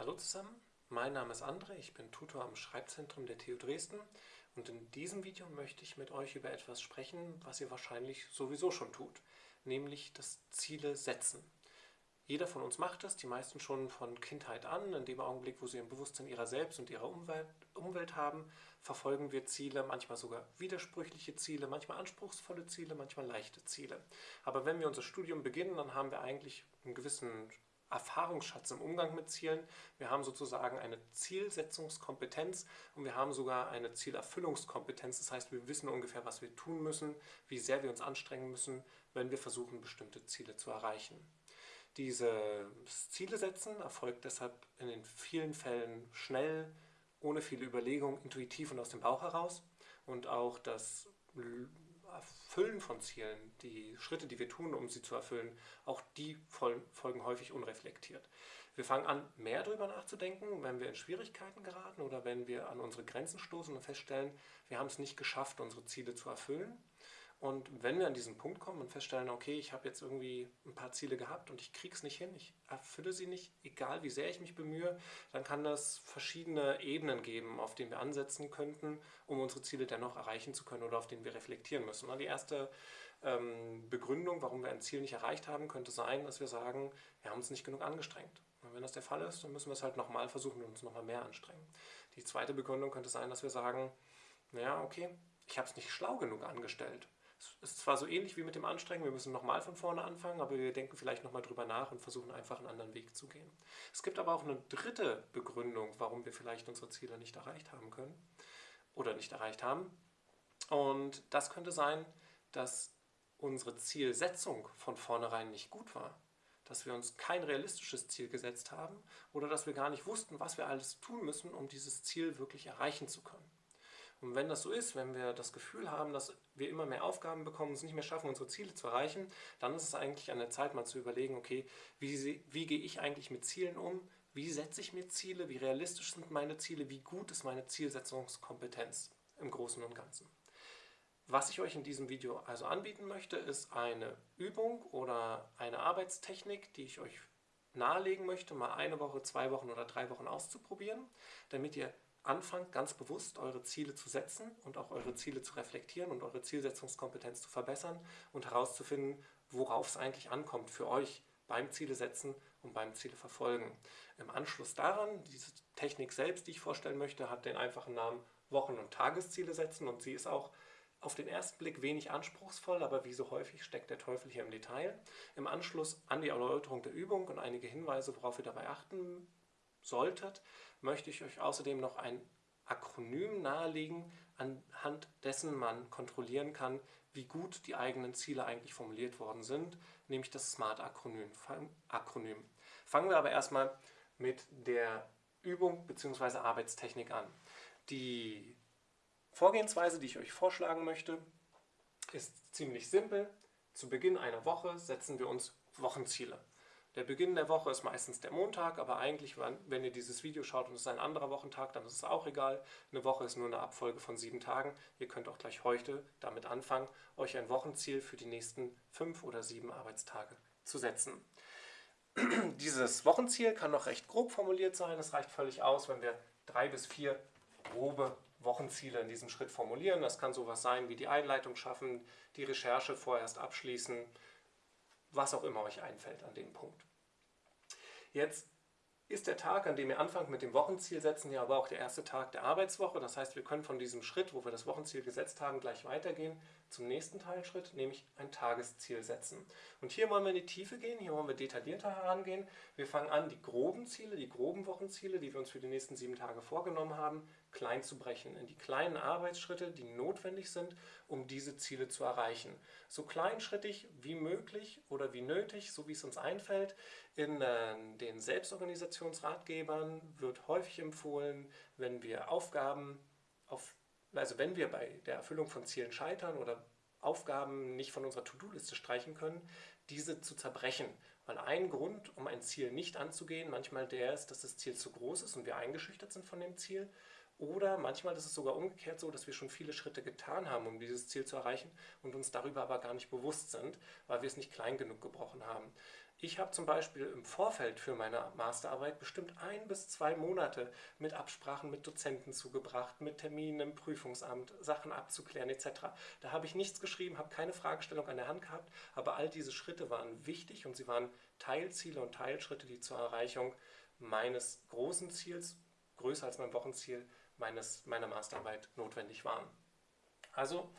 Hallo zusammen, mein Name ist André, ich bin Tutor am Schreibzentrum der TU Dresden und in diesem Video möchte ich mit euch über etwas sprechen, was ihr wahrscheinlich sowieso schon tut, nämlich das Ziele setzen. Jeder von uns macht das, die meisten schon von Kindheit an. In dem Augenblick, wo sie ein Bewusstsein ihrer selbst und ihrer Umwelt, Umwelt haben, verfolgen wir Ziele, manchmal sogar widersprüchliche Ziele, manchmal anspruchsvolle Ziele, manchmal leichte Ziele. Aber wenn wir unser Studium beginnen, dann haben wir eigentlich einen gewissen Erfahrungsschatz im Umgang mit Zielen. Wir haben sozusagen eine Zielsetzungskompetenz und wir haben sogar eine Zielerfüllungskompetenz. Das heißt, wir wissen ungefähr, was wir tun müssen, wie sehr wir uns anstrengen müssen, wenn wir versuchen, bestimmte Ziele zu erreichen. Dieses Ziele setzen erfolgt deshalb in den vielen Fällen schnell, ohne viele Überlegungen, intuitiv und aus dem Bauch heraus. Und auch das Erfüllen von Zielen, die Schritte, die wir tun, um sie zu erfüllen, auch die folgen häufig unreflektiert. Wir fangen an, mehr darüber nachzudenken, wenn wir in Schwierigkeiten geraten oder wenn wir an unsere Grenzen stoßen und feststellen, wir haben es nicht geschafft, unsere Ziele zu erfüllen. Und wenn wir an diesen Punkt kommen und feststellen, okay, ich habe jetzt irgendwie ein paar Ziele gehabt und ich kriege es nicht hin, ich erfülle sie nicht, egal wie sehr ich mich bemühe, dann kann das verschiedene Ebenen geben, auf denen wir ansetzen könnten, um unsere Ziele dennoch erreichen zu können oder auf denen wir reflektieren müssen. Die erste ähm, Begründung, warum wir ein Ziel nicht erreicht haben, könnte sein, dass wir sagen, wir haben uns nicht genug angestrengt. Und wenn das der Fall ist, dann müssen wir es halt nochmal versuchen und uns nochmal mehr anstrengen. Die zweite Begründung könnte sein, dass wir sagen, naja, okay, ich habe es nicht schlau genug angestellt. Es ist zwar so ähnlich wie mit dem Anstrengen, wir müssen nochmal von vorne anfangen, aber wir denken vielleicht nochmal drüber nach und versuchen einfach einen anderen Weg zu gehen. Es gibt aber auch eine dritte Begründung, warum wir vielleicht unsere Ziele nicht erreicht haben können oder nicht erreicht haben. Und das könnte sein, dass unsere Zielsetzung von vornherein nicht gut war. Dass wir uns kein realistisches Ziel gesetzt haben oder dass wir gar nicht wussten, was wir alles tun müssen, um dieses Ziel wirklich erreichen zu können. Und wenn das so ist, wenn wir das Gefühl haben, dass wir immer mehr Aufgaben bekommen und es nicht mehr schaffen, unsere Ziele zu erreichen, dann ist es eigentlich an der Zeit, mal zu überlegen, okay, wie, wie gehe ich eigentlich mit Zielen um? Wie setze ich mir Ziele? Wie realistisch sind meine Ziele? Wie gut ist meine Zielsetzungskompetenz im Großen und Ganzen? Was ich euch in diesem Video also anbieten möchte, ist eine Übung oder eine Arbeitstechnik, die ich euch nahelegen möchte, mal eine Woche, zwei Wochen oder drei Wochen auszuprobieren, damit ihr anfangt, ganz bewusst eure Ziele zu setzen und auch eure Ziele zu reflektieren und eure Zielsetzungskompetenz zu verbessern und herauszufinden, worauf es eigentlich ankommt für euch beim Ziele setzen und beim Ziele verfolgen. Im Anschluss daran, diese Technik selbst, die ich vorstellen möchte, hat den einfachen Namen Wochen- und Tagesziele setzen und sie ist auch auf den ersten Blick wenig anspruchsvoll, aber wie so häufig steckt der Teufel hier im Detail. Im Anschluss an die Erläuterung der Übung und einige Hinweise, worauf ihr dabei achten solltet, möchte ich euch außerdem noch ein Akronym nahelegen, anhand dessen man kontrollieren kann, wie gut die eigenen Ziele eigentlich formuliert worden sind, nämlich das SMART-Akronym. Fangen wir aber erstmal mit der Übung bzw. Arbeitstechnik an. Die Vorgehensweise, die ich euch vorschlagen möchte, ist ziemlich simpel. Zu Beginn einer Woche setzen wir uns Wochenziele. Der Beginn der Woche ist meistens der Montag, aber eigentlich, wenn ihr dieses Video schaut und es ist ein anderer Wochentag, dann ist es auch egal. Eine Woche ist nur eine Abfolge von sieben Tagen. Ihr könnt auch gleich heute damit anfangen, euch ein Wochenziel für die nächsten fünf oder sieben Arbeitstage zu setzen. Dieses Wochenziel kann noch recht grob formuliert sein. Es reicht völlig aus, wenn wir drei bis vier grobe Wochenziele in diesem Schritt formulieren. Das kann sowas sein wie die Einleitung schaffen, die Recherche vorerst abschließen, was auch immer euch einfällt an dem Punkt. Jetzt ist der Tag, an dem ihr anfangt mit dem Wochenziel setzen, ja aber auch der erste Tag der Arbeitswoche. Das heißt, wir können von diesem Schritt, wo wir das Wochenziel gesetzt haben, gleich weitergehen zum nächsten Teilschritt, nämlich ein Tagesziel setzen. Und hier wollen wir in die Tiefe gehen, hier wollen wir detaillierter herangehen. Wir fangen an, die groben Ziele, die groben Wochenziele, die wir uns für die nächsten sieben Tage vorgenommen haben, klein zu brechen, in die kleinen Arbeitsschritte, die notwendig sind, um diese Ziele zu erreichen. So kleinschrittig wie möglich oder wie nötig, so wie es uns einfällt. In äh, den Selbstorganisationsratgebern wird häufig empfohlen, wenn wir Aufgaben, auf, also wenn wir bei der Erfüllung von Zielen scheitern oder Aufgaben nicht von unserer To-Do-Liste streichen können, diese zu zerbrechen. Weil ein Grund, um ein Ziel nicht anzugehen, manchmal der ist, dass das Ziel zu groß ist und wir eingeschüchtert sind von dem Ziel. Oder manchmal ist es sogar umgekehrt so, dass wir schon viele Schritte getan haben, um dieses Ziel zu erreichen und uns darüber aber gar nicht bewusst sind, weil wir es nicht klein genug gebrochen haben. Ich habe zum Beispiel im Vorfeld für meine Masterarbeit bestimmt ein bis zwei Monate mit Absprachen mit Dozenten zugebracht, mit Terminen im Prüfungsamt, Sachen abzuklären etc. Da habe ich nichts geschrieben, habe keine Fragestellung an der Hand gehabt, aber all diese Schritte waren wichtig und sie waren Teilziele und Teilschritte, die zur Erreichung meines großen Ziels, größer als mein Wochenziel, meines, meiner Masterarbeit notwendig waren. Also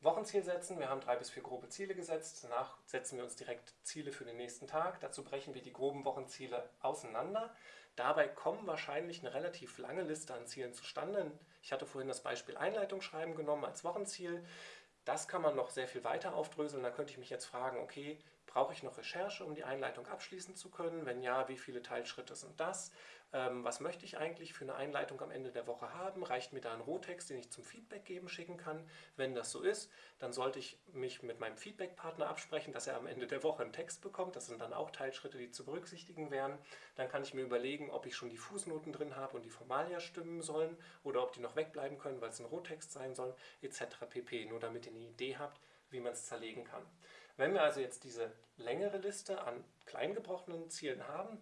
Wochenziel setzen. Wir haben drei bis vier grobe Ziele gesetzt. Danach setzen wir uns direkt Ziele für den nächsten Tag. Dazu brechen wir die groben Wochenziele auseinander. Dabei kommen wahrscheinlich eine relativ lange Liste an Zielen zustande. Ich hatte vorhin das Beispiel Einleitungsschreiben genommen als Wochenziel. Das kann man noch sehr viel weiter aufdröseln. Da könnte ich mich jetzt fragen, okay, brauche ich noch Recherche, um die Einleitung abschließen zu können? Wenn ja, wie viele Teilschritte sind das? Ähm, was möchte ich eigentlich für eine Einleitung am Ende der Woche haben? Reicht mir da ein Rohtext, den ich zum Feedback geben schicken kann? Wenn das so ist, dann sollte ich mich mit meinem Feedback-Partner absprechen, dass er am Ende der Woche einen Text bekommt. Das sind dann auch Teilschritte, die zu berücksichtigen wären. Dann kann ich mir überlegen, ob ich schon die Fußnoten drin habe und die Formalia stimmen sollen oder ob die noch wegbleiben können, weil es ein Rohtext sein soll, etc. pp. Nur damit ihr eine Idee habt, wie man es zerlegen kann. Wenn wir also jetzt diese längere Liste an kleingebrochenen Zielen haben,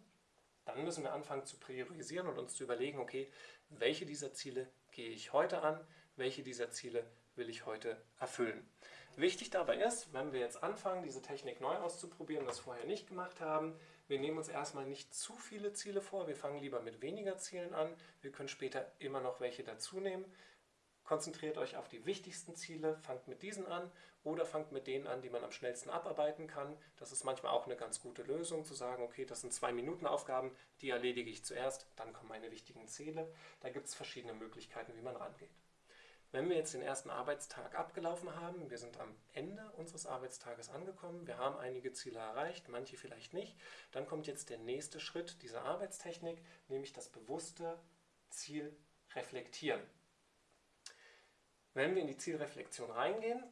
dann müssen wir anfangen zu priorisieren und uns zu überlegen, okay, welche dieser Ziele gehe ich heute an, welche dieser Ziele will ich heute erfüllen. Wichtig dabei ist, wenn wir jetzt anfangen, diese Technik neu auszuprobieren, das vorher nicht gemacht haben, wir nehmen uns erstmal nicht zu viele Ziele vor, wir fangen lieber mit weniger Zielen an, wir können später immer noch welche dazu nehmen. Konzentriert euch auf die wichtigsten Ziele, fangt mit diesen an oder fangt mit denen an, die man am schnellsten abarbeiten kann. Das ist manchmal auch eine ganz gute Lösung, zu sagen, okay, das sind zwei Minuten Aufgaben, die erledige ich zuerst, dann kommen meine wichtigen Ziele. Da gibt es verschiedene Möglichkeiten, wie man rangeht. Wenn wir jetzt den ersten Arbeitstag abgelaufen haben, wir sind am Ende unseres Arbeitstages angekommen, wir haben einige Ziele erreicht, manche vielleicht nicht, dann kommt jetzt der nächste Schritt dieser Arbeitstechnik, nämlich das bewusste Ziel reflektieren. Wenn wir in die Zielreflexion reingehen,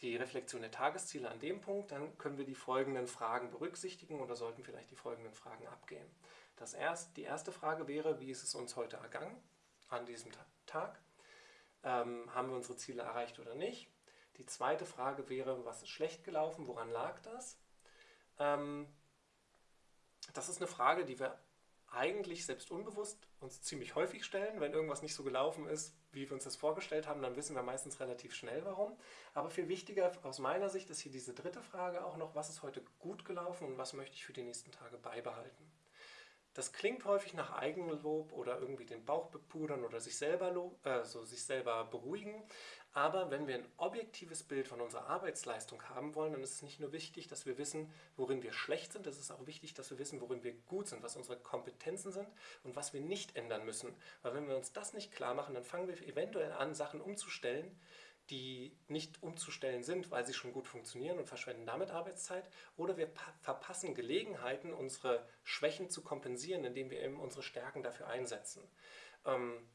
die Reflexion der Tagesziele an dem Punkt, dann können wir die folgenden Fragen berücksichtigen oder sollten vielleicht die folgenden Fragen abgehen. Das erst, die erste Frage wäre, wie ist es uns heute ergangen an diesem Tag? Ähm, haben wir unsere Ziele erreicht oder nicht? Die zweite Frage wäre, was ist schlecht gelaufen, woran lag das? Ähm, das ist eine Frage, die wir eigentlich selbst unbewusst uns ziemlich häufig stellen. Wenn irgendwas nicht so gelaufen ist, wie wir uns das vorgestellt haben, dann wissen wir meistens relativ schnell warum. Aber viel wichtiger aus meiner Sicht ist hier diese dritte Frage auch noch, was ist heute gut gelaufen und was möchte ich für die nächsten Tage beibehalten. Das klingt häufig nach Eigenlob oder irgendwie den Bauch bepudern oder sich selber, lob, äh, so sich selber beruhigen. Aber wenn wir ein objektives Bild von unserer Arbeitsleistung haben wollen, dann ist es nicht nur wichtig, dass wir wissen, worin wir schlecht sind, es ist auch wichtig, dass wir wissen, worin wir gut sind, was unsere Kompetenzen sind und was wir nicht ändern müssen. Weil wenn wir uns das nicht klar machen, dann fangen wir eventuell an, Sachen umzustellen, die nicht umzustellen sind, weil sie schon gut funktionieren und verschwenden damit Arbeitszeit, oder wir verpassen Gelegenheiten, unsere Schwächen zu kompensieren, indem wir eben unsere Stärken dafür einsetzen. Ähm,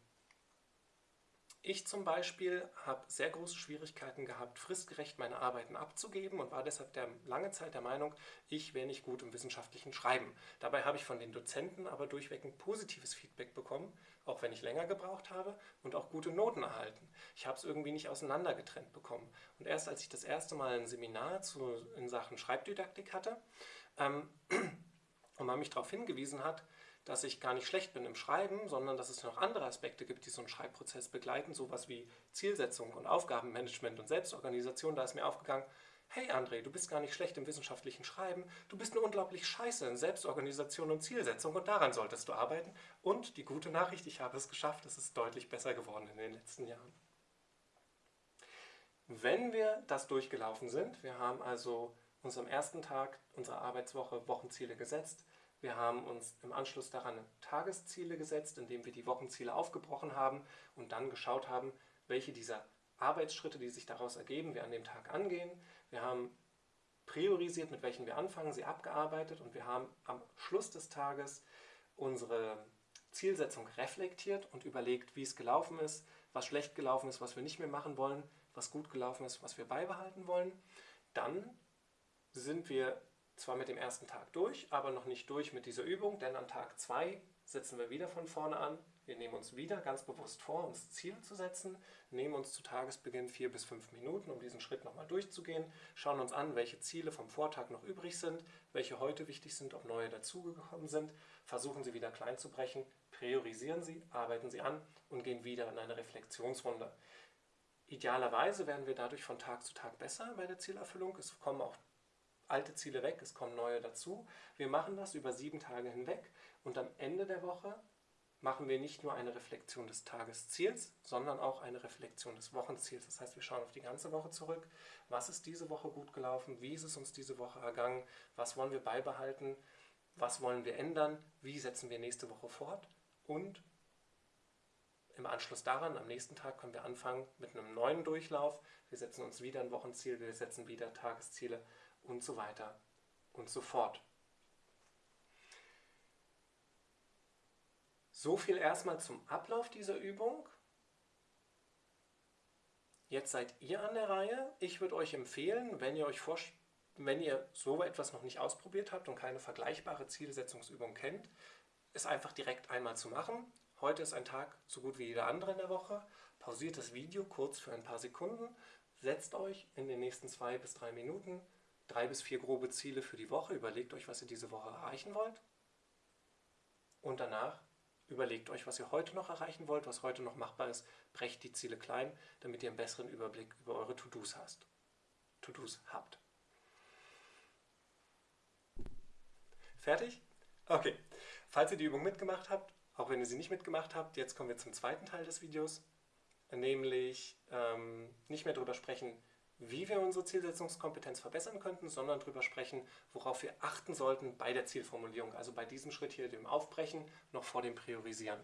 ich zum Beispiel habe sehr große Schwierigkeiten gehabt, fristgerecht meine Arbeiten abzugeben und war deshalb der, lange Zeit der Meinung, ich wäre nicht gut im wissenschaftlichen Schreiben. Dabei habe ich von den Dozenten aber durchweg ein positives Feedback bekommen, auch wenn ich länger gebraucht habe und auch gute Noten erhalten. Ich habe es irgendwie nicht auseinandergetrennt bekommen. Und erst als ich das erste Mal ein Seminar zu, in Sachen Schreibdidaktik hatte ähm, und man mich darauf hingewiesen hat, dass ich gar nicht schlecht bin im Schreiben, sondern dass es noch andere Aspekte gibt, die so einen Schreibprozess begleiten, sowas wie Zielsetzung und Aufgabenmanagement und Selbstorganisation. Da ist mir aufgegangen, hey André, du bist gar nicht schlecht im wissenschaftlichen Schreiben, du bist nur unglaublich scheiße in Selbstorganisation und Zielsetzung und daran solltest du arbeiten. Und die gute Nachricht, ich habe es geschafft, es ist deutlich besser geworden in den letzten Jahren. Wenn wir das durchgelaufen sind, wir haben also uns am ersten Tag unserer Arbeitswoche Wochenziele gesetzt, wir haben uns im Anschluss daran Tagesziele gesetzt, indem wir die Wochenziele aufgebrochen haben und dann geschaut haben, welche dieser Arbeitsschritte, die sich daraus ergeben, wir an dem Tag angehen. Wir haben priorisiert, mit welchen wir anfangen, sie abgearbeitet und wir haben am Schluss des Tages unsere Zielsetzung reflektiert und überlegt, wie es gelaufen ist, was schlecht gelaufen ist, was wir nicht mehr machen wollen, was gut gelaufen ist, was wir beibehalten wollen. Dann sind wir zwar mit dem ersten Tag durch, aber noch nicht durch mit dieser Übung, denn an Tag 2 setzen wir wieder von vorne an. Wir nehmen uns wieder ganz bewusst vor, uns Ziele zu setzen, nehmen uns zu Tagesbeginn vier bis fünf Minuten, um diesen Schritt nochmal durchzugehen, schauen uns an, welche Ziele vom Vortag noch übrig sind, welche heute wichtig sind, ob neue dazugekommen sind, versuchen sie wieder klein zu brechen, priorisieren sie, arbeiten sie an und gehen wieder in eine Reflexionsrunde. Idealerweise werden wir dadurch von Tag zu Tag besser bei der Zielerfüllung. Es kommen auch alte Ziele weg, es kommen neue dazu. Wir machen das über sieben Tage hinweg und am Ende der Woche machen wir nicht nur eine Reflexion des Tagesziels, sondern auch eine Reflexion des Wochenziels. Das heißt, wir schauen auf die ganze Woche zurück. Was ist diese Woche gut gelaufen? Wie ist es uns diese Woche ergangen? Was wollen wir beibehalten? Was wollen wir ändern? Wie setzen wir nächste Woche fort? Und im Anschluss daran, am nächsten Tag, können wir anfangen mit einem neuen Durchlauf. Wir setzen uns wieder ein Wochenziel, wir setzen wieder Tagesziele und so weiter und so fort. So viel erstmal zum Ablauf dieser Übung. Jetzt seid ihr an der Reihe. Ich würde euch empfehlen, wenn ihr euch wenn ihr so etwas noch nicht ausprobiert habt und keine vergleichbare Zielsetzungsübung kennt, es einfach direkt einmal zu machen. Heute ist ein Tag so gut wie jeder andere in der Woche. Pausiert das Video kurz für ein paar Sekunden, setzt euch in den nächsten zwei bis drei Minuten drei bis vier grobe Ziele für die Woche. Überlegt euch, was ihr diese Woche erreichen wollt. Und danach überlegt euch, was ihr heute noch erreichen wollt, was heute noch machbar ist. Brecht die Ziele klein, damit ihr einen besseren Überblick über eure To-Dos hast. To-Dos habt. Fertig? Okay. Falls ihr die Übung mitgemacht habt, auch wenn ihr sie nicht mitgemacht habt, jetzt kommen wir zum zweiten Teil des Videos, nämlich ähm, nicht mehr darüber sprechen, wie wir unsere Zielsetzungskompetenz verbessern könnten, sondern darüber sprechen, worauf wir achten sollten bei der Zielformulierung, also bei diesem Schritt hier, dem Aufbrechen, noch vor dem Priorisieren.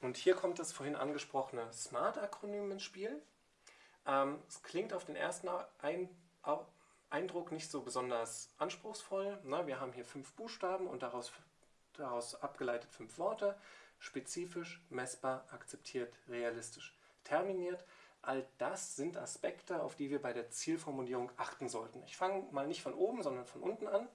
Und hier kommt das vorhin angesprochene SMART-Akronym ins Spiel. Ähm, es klingt auf den ersten Ein Eindruck nicht so besonders anspruchsvoll. Ne? Wir haben hier fünf Buchstaben und daraus, daraus abgeleitet fünf Worte spezifisch, messbar, akzeptiert, realistisch. Terminiert, all das sind Aspekte, auf die wir bei der Zielformulierung achten sollten. Ich fange mal nicht von oben, sondern von unten an.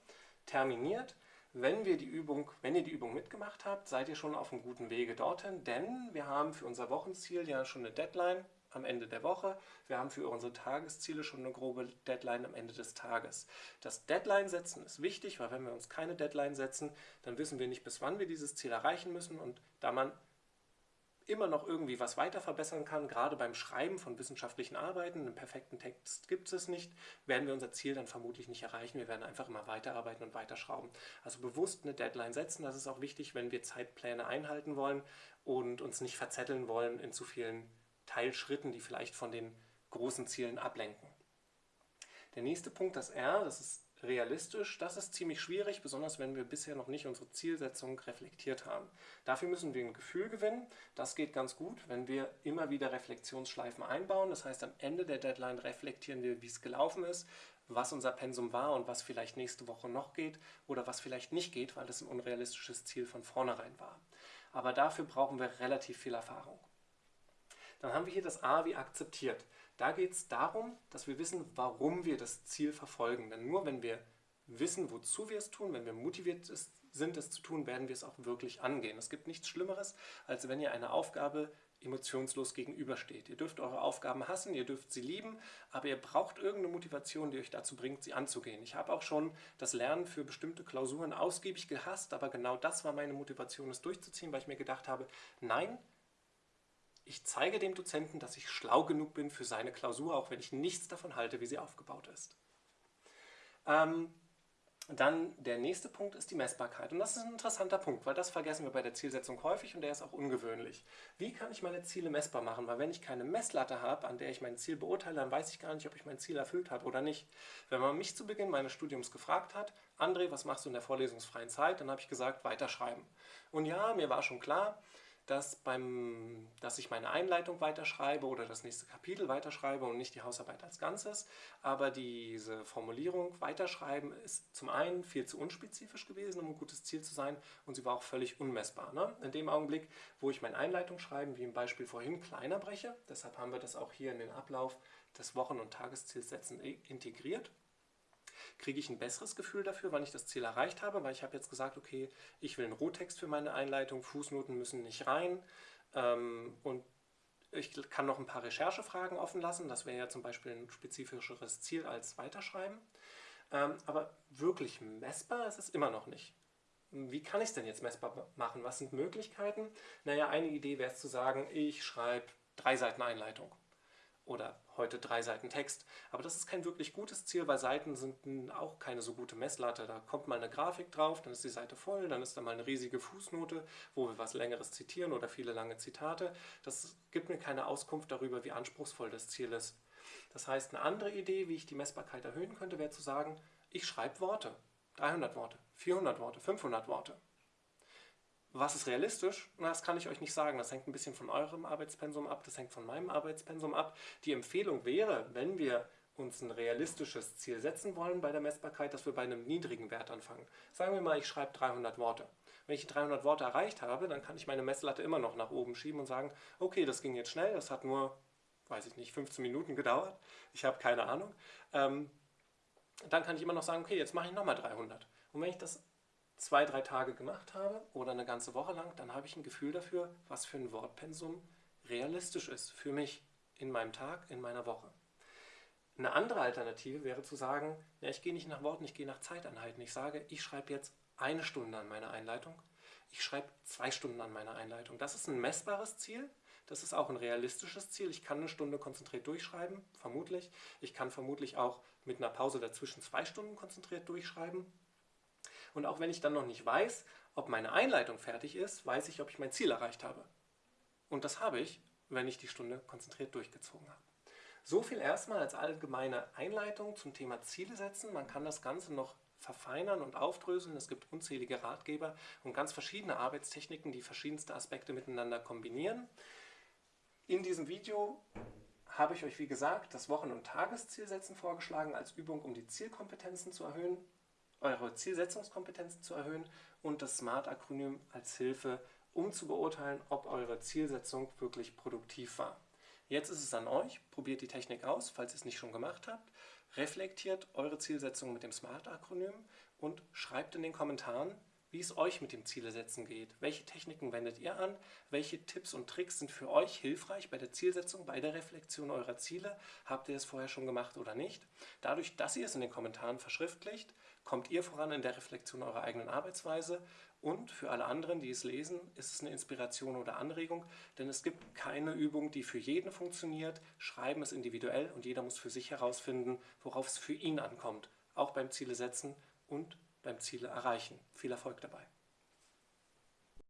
Terminiert, wenn, wir die Übung, wenn ihr die Übung mitgemacht habt, seid ihr schon auf einem guten Wege dorthin, denn wir haben für unser Wochenziel ja schon eine Deadline, am Ende der Woche. Wir haben für unsere Tagesziele schon eine grobe Deadline am Ende des Tages. Das Deadline setzen ist wichtig, weil wenn wir uns keine Deadline setzen, dann wissen wir nicht, bis wann wir dieses Ziel erreichen müssen. Und da man immer noch irgendwie was weiter verbessern kann, gerade beim Schreiben von wissenschaftlichen Arbeiten, einen perfekten Text gibt es nicht, werden wir unser Ziel dann vermutlich nicht erreichen. Wir werden einfach immer weiterarbeiten und weiterschrauben. Also bewusst eine Deadline setzen, das ist auch wichtig, wenn wir Zeitpläne einhalten wollen und uns nicht verzetteln wollen in zu vielen Teilschritten, die vielleicht von den großen Zielen ablenken. Der nächste Punkt, das R, das ist realistisch. Das ist ziemlich schwierig, besonders wenn wir bisher noch nicht unsere Zielsetzung reflektiert haben. Dafür müssen wir ein Gefühl gewinnen. Das geht ganz gut, wenn wir immer wieder Reflexionsschleifen einbauen. Das heißt, am Ende der Deadline reflektieren wir, wie es gelaufen ist, was unser Pensum war und was vielleicht nächste Woche noch geht oder was vielleicht nicht geht, weil das ein unrealistisches Ziel von vornherein war. Aber dafür brauchen wir relativ viel Erfahrung. Dann haben wir hier das A wie akzeptiert. Da geht es darum, dass wir wissen, warum wir das Ziel verfolgen. Denn nur wenn wir wissen, wozu wir es tun, wenn wir motiviert sind, es zu tun, werden wir es auch wirklich angehen. Es gibt nichts Schlimmeres, als wenn ihr eine Aufgabe emotionslos gegenübersteht. Ihr dürft eure Aufgaben hassen, ihr dürft sie lieben, aber ihr braucht irgendeine Motivation, die euch dazu bringt, sie anzugehen. Ich habe auch schon das Lernen für bestimmte Klausuren ausgiebig gehasst, aber genau das war meine Motivation, es durchzuziehen, weil ich mir gedacht habe, nein, ich zeige dem Dozenten, dass ich schlau genug bin für seine Klausur, auch wenn ich nichts davon halte, wie sie aufgebaut ist. Ähm, dann der nächste Punkt ist die Messbarkeit. Und das ist ein interessanter Punkt, weil das vergessen wir bei der Zielsetzung häufig und der ist auch ungewöhnlich. Wie kann ich meine Ziele messbar machen? Weil wenn ich keine Messlatte habe, an der ich mein Ziel beurteile, dann weiß ich gar nicht, ob ich mein Ziel erfüllt habe oder nicht. Wenn man mich zu Beginn meines Studiums gefragt hat, André, was machst du in der vorlesungsfreien Zeit? Dann habe ich gesagt, weiterschreiben. Und ja, mir war schon klar, dass, beim, dass ich meine Einleitung weiterschreibe oder das nächste Kapitel weiterschreibe und nicht die Hausarbeit als Ganzes. Aber diese Formulierung weiterschreiben ist zum einen viel zu unspezifisch gewesen, um ein gutes Ziel zu sein und sie war auch völlig unmessbar. Ne? In dem Augenblick, wo ich meine Einleitung schreiben, wie im Beispiel vorhin, kleiner breche, deshalb haben wir das auch hier in den Ablauf des Wochen- und Tageszielsetzen integriert, kriege ich ein besseres Gefühl dafür, wann ich das Ziel erreicht habe, weil ich habe jetzt gesagt, okay, ich will einen Rohtext für meine Einleitung, Fußnoten müssen nicht rein ähm, und ich kann noch ein paar Recherchefragen offen lassen, das wäre ja zum Beispiel ein spezifischeres Ziel als Weiterschreiben, ähm, aber wirklich messbar ist es immer noch nicht. Wie kann ich es denn jetzt messbar machen? Was sind Möglichkeiten? Naja, eine Idee wäre es zu sagen, ich schreibe drei Seiten Einleitung oder heute drei Seiten Text. Aber das ist kein wirklich gutes Ziel, weil Seiten sind auch keine so gute Messlatte. Da kommt mal eine Grafik drauf, dann ist die Seite voll, dann ist da mal eine riesige Fußnote, wo wir was Längeres zitieren oder viele lange Zitate. Das gibt mir keine Auskunft darüber, wie anspruchsvoll das Ziel ist. Das heißt, eine andere Idee, wie ich die Messbarkeit erhöhen könnte, wäre zu sagen, ich schreibe Worte. 300 Worte, 400 Worte, 500 Worte. Was ist realistisch? Das kann ich euch nicht sagen. Das hängt ein bisschen von eurem Arbeitspensum ab, das hängt von meinem Arbeitspensum ab. Die Empfehlung wäre, wenn wir uns ein realistisches Ziel setzen wollen bei der Messbarkeit, dass wir bei einem niedrigen Wert anfangen. Sagen wir mal, ich schreibe 300 Worte. Wenn ich die 300 Worte erreicht habe, dann kann ich meine Messlatte immer noch nach oben schieben und sagen, okay, das ging jetzt schnell, das hat nur, weiß ich nicht, 15 Minuten gedauert. Ich habe keine Ahnung. Ähm, dann kann ich immer noch sagen, okay, jetzt mache ich nochmal 300. Und wenn ich das zwei, drei Tage gemacht habe oder eine ganze Woche lang, dann habe ich ein Gefühl dafür, was für ein Wortpensum realistisch ist für mich in meinem Tag, in meiner Woche. Eine andere Alternative wäre zu sagen, ja, ich gehe nicht nach Worten, ich gehe nach Zeiteinheiten. Ich sage, ich schreibe jetzt eine Stunde an meiner Einleitung, ich schreibe zwei Stunden an meiner Einleitung. Das ist ein messbares Ziel, das ist auch ein realistisches Ziel. Ich kann eine Stunde konzentriert durchschreiben, vermutlich. Ich kann vermutlich auch mit einer Pause dazwischen zwei Stunden konzentriert durchschreiben. Und auch wenn ich dann noch nicht weiß, ob meine Einleitung fertig ist, weiß ich, ob ich mein Ziel erreicht habe. Und das habe ich, wenn ich die Stunde konzentriert durchgezogen habe. So viel erstmal als allgemeine Einleitung zum Thema Ziele setzen. Man kann das Ganze noch verfeinern und aufdröseln. Es gibt unzählige Ratgeber und ganz verschiedene Arbeitstechniken, die verschiedenste Aspekte miteinander kombinieren. In diesem Video habe ich euch, wie gesagt, das Wochen- und Tageszielsetzen vorgeschlagen als Übung, um die Zielkompetenzen zu erhöhen eure Zielsetzungskompetenzen zu erhöhen und das SMART-Akronym als Hilfe, um zu beurteilen, ob eure Zielsetzung wirklich produktiv war. Jetzt ist es an euch, probiert die Technik aus, falls ihr es nicht schon gemacht habt, reflektiert eure Zielsetzung mit dem SMART-Akronym und schreibt in den Kommentaren, wie es euch mit dem Zielesetzen geht. Welche Techniken wendet ihr an? Welche Tipps und Tricks sind für euch hilfreich bei der Zielsetzung, bei der Reflexion eurer Ziele? Habt ihr es vorher schon gemacht oder nicht? Dadurch, dass ihr es in den Kommentaren verschriftlicht, kommt ihr voran in der Reflexion eurer eigenen Arbeitsweise und für alle anderen, die es lesen, ist es eine Inspiration oder Anregung, denn es gibt keine Übung, die für jeden funktioniert. Schreiben ist individuell und jeder muss für sich herausfinden, worauf es für ihn ankommt, auch beim Ziele setzen und beim Ziele erreichen. Viel Erfolg dabei!